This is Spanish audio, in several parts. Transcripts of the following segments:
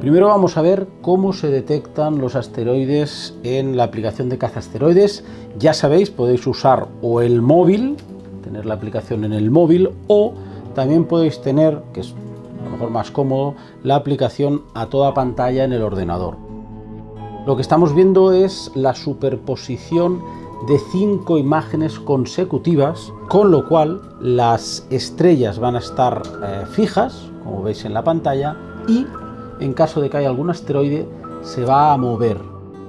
Primero vamos a ver cómo se detectan los asteroides en la aplicación de caza asteroides. Ya sabéis, podéis usar o el móvil, tener la aplicación en el móvil, o también podéis tener, que es a lo mejor más cómodo, la aplicación a toda pantalla en el ordenador. Lo que estamos viendo es la superposición de cinco imágenes consecutivas, con lo cual las estrellas van a estar eh, fijas, como veis en la pantalla, y en caso de que haya algún asteroide, se va a mover.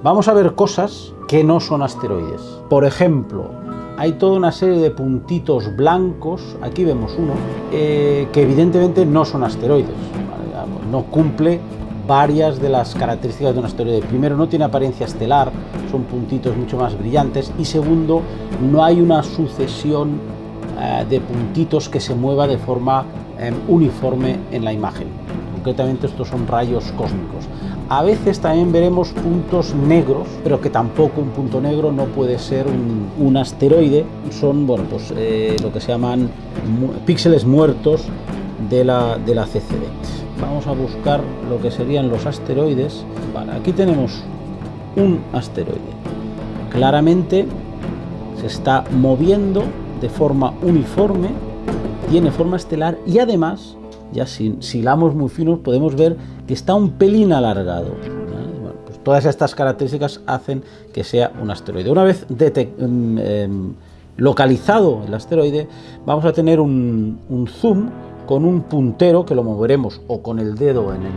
Vamos a ver cosas que no son asteroides. Por ejemplo, hay toda una serie de puntitos blancos, aquí vemos uno, eh, que evidentemente no son asteroides, no cumple varias de las características de un asteroide. Primero, no tiene apariencia estelar, son puntitos mucho más brillantes, y segundo, no hay una sucesión eh, de puntitos que se mueva de forma em, uniforme en la imagen. Concretamente estos son rayos cósmicos. A veces también veremos puntos negros, pero que tampoco un punto negro no puede ser un, asteroide. Son bueno, pues, eh, lo que se llaman píxeles muertos de la, de la CCD. Vamos a buscar lo que serían los asteroides. aquí tenemos un asteroide. Claramente se está moviendo de forma uniforme, tiene forma estelar y además, ya si, hilamos muy finos, podemos ver que está un pelín alargado. Pues todas estas características hacen que sea un asteroide. Una vez mm, em, localizado el asteroide, vamos a tener un, un zoom con un puntero que lo moveremos o con el dedo en el,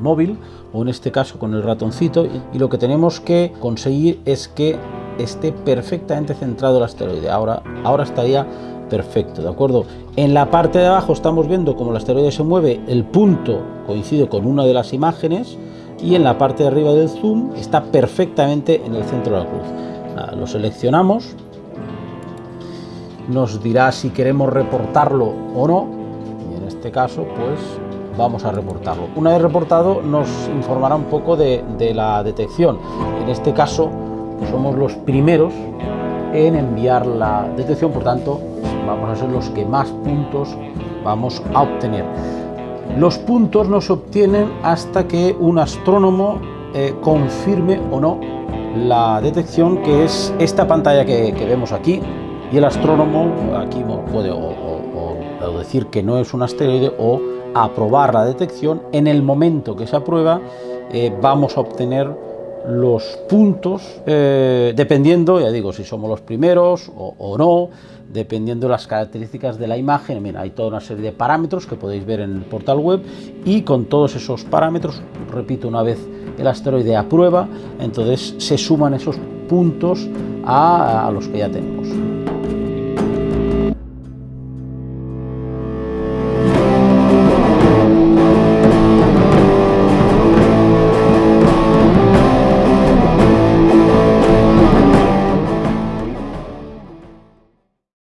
móvil o en este caso con el ratoncito y lo que tenemos que conseguir es que esté perfectamente centrado el asteroide. Ahora, ahora estaría perfecto, ¿de acuerdo? En la parte de abajo estamos viendo cómo el asteroide se mueve, el punto coincide con una de las imágenes y en la parte de arriba del zoom está perfectamente en el centro de la cruz. lo seleccionamos, nos dirá si queremos reportarlo o no, este caso, pues vamos a reportarlo. Una vez reportado nos informará un poco de, la detección. En este caso somos los primeros en enviar la detección, por tanto vamos a ser los que más puntos vamos a obtener. Los puntos no se obtienen hasta que un astrónomo eh, confirme o no la detección, que es esta pantalla que, vemos aquí, y el astrónomo aquí puede o decir que no es un asteroide o aprobar la detección, en el momento que se aprueba eh, vamos a obtener los puntos, eh, dependiendo, ya digo, si somos los primeros o, no, dependiendo de las características de la imagen. Mira, hay toda una serie de parámetros que podéis ver en el portal web y con todos esos parámetros, repito una vez el asteroide aprueba, entonces se suman esos puntos a los que ya tenemos.